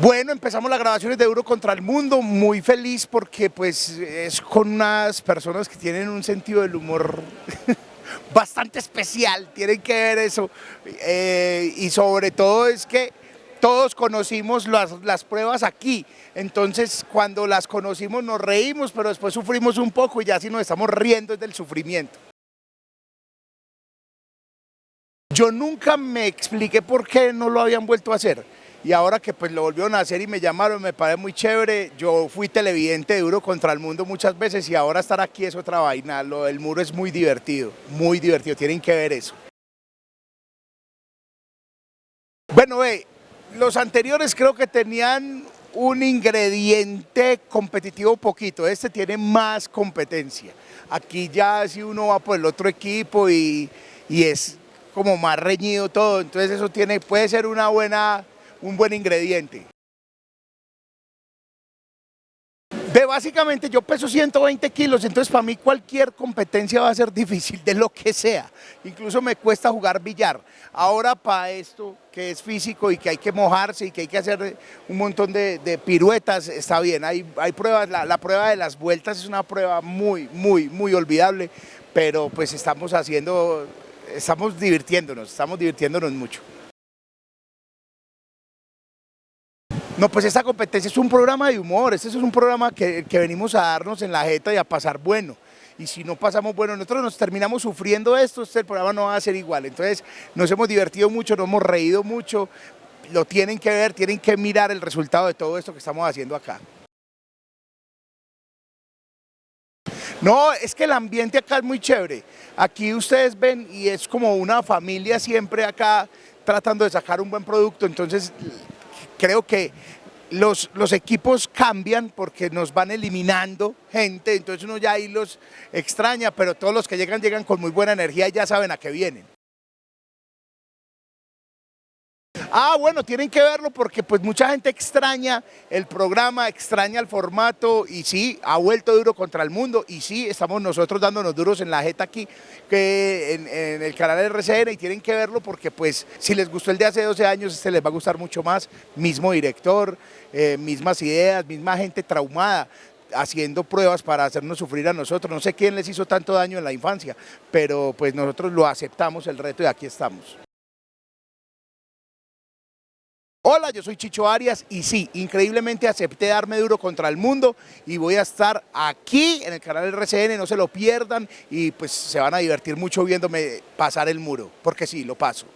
Bueno, empezamos las grabaciones de Duro contra el Mundo, muy feliz porque pues es con unas personas que tienen un sentido del humor bastante especial, tienen que ver eso. Eh, y sobre todo es que todos conocimos las, las, pruebas aquí, entonces cuando las conocimos nos reímos, pero después sufrimos un poco y ya si nos estamos riendo es del sufrimiento. Yo nunca me expliqué por qué no lo habían vuelto a hacer y ahora que pues lo volvieron a hacer y me llamaron, me parece muy chévere, yo fui televidente de Duro contra el Mundo muchas veces y ahora estar aquí es otra vaina, lo del muro es muy divertido, muy divertido, tienen que ver eso. Bueno, ve, los anteriores creo que tenían un ingrediente competitivo poquito, este tiene más competencia. Aquí ya si uno va por el otro equipo y, y es como más reñido todo, entonces eso tiene, puede ser una buena un buen ingrediente. Ve, básicamente yo peso 120 kilos, entonces para mí cualquier competencia va a ser difícil, de lo que sea. Incluso me cuesta jugar billar. Ahora para esto, que es físico y que hay que mojarse y que hay que hacer un montón de, piruetas, está bien. Hay, hay pruebas, la, la, prueba de las vueltas es una prueba muy, muy, muy olvidable, pero pues estamos haciendo, estamos divirtiéndonos, estamos divirtiéndonos mucho. No, pues esta competencia es un programa de humor, este es un programa que, venimos a darnos en la jeta y a pasar bueno. Y si no pasamos bueno, nosotros nos terminamos sufriendo esto, este programa no va a ser igual. Entonces nos hemos divertido mucho, nos hemos reído mucho, lo tienen que ver, tienen que mirar el resultado de todo esto que estamos haciendo acá. No, es que el ambiente acá es muy chévere. Aquí ustedes ven y es como una familia siempre acá tratando de sacar un buen producto, entonces creo que los, los, equipos cambian porque nos van eliminando gente, entonces uno ya ahí los extraña, pero todos los que llegan, llegan con muy buena energía y ya saben a qué vienen. Ah, bueno, tienen que verlo porque pues mucha gente extraña el programa, extraña el formato y sí, ha vuelto duro contra el mundo y sí, estamos nosotros dándonos duros en la jeta aquí que en, el canal RCN y tienen que verlo porque pues si les gustó el de hace 12 años, este les va a gustar mucho más, mismo director, eh, mismas ideas, misma gente traumada, haciendo pruebas para hacernos sufrir a nosotros. No sé quién les hizo tanto daño en la infancia, pero pues nosotros lo aceptamos el reto y aquí estamos. Hola, yo soy Chicho Arias y sí, increíblemente acepté darme duro contra el mundo y voy a estar aquí en el canal RCN, no se lo pierdan y pues se van a divertir mucho viéndome pasar el muro, porque sí, lo paso.